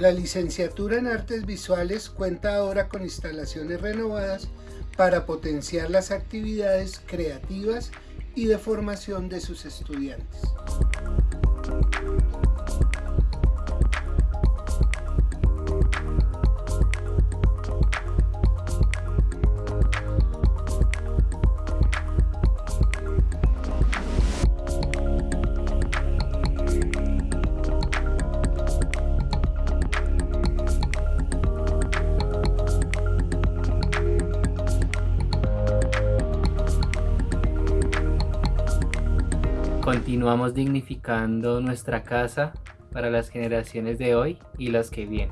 La licenciatura en Artes Visuales cuenta ahora con instalaciones renovadas para potenciar las actividades creativas y de formación de sus estudiantes. Continuamos dignificando nuestra casa para las generaciones de hoy y las que vienen.